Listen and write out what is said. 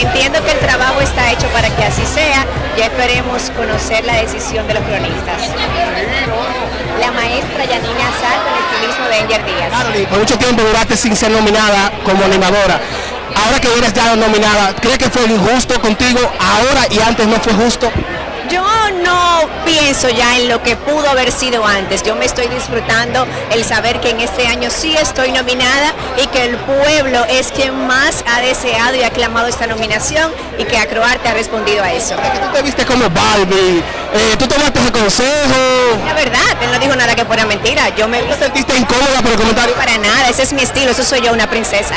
Entiendo que el trabajo está hecho para que así sea. Ya esperemos conocer la decisión de los cronistas. La maestra Yanina Azar con estilismo de Enger Díaz. Por mucho tiempo duraste sin ser nominada como animadora. Ahora que eres ya nominada, ¿crees que fue injusto contigo ahora y antes no fue justo? Yo no pienso ya en lo que pudo haber sido antes. Yo me estoy disfrutando el saber que en este año sí estoy nominada y que el pueblo es quien más ha deseado y aclamado esta nominación y que Acroarte ha respondido a eso. Tú te viste como Barbie, eh, tú tomaste consejo. La verdad, él no dijo nada que fuera mentira. Yo me ¿Te sentiste incómoda por el comentario? para nada, ese es mi estilo, eso soy yo, una princesa.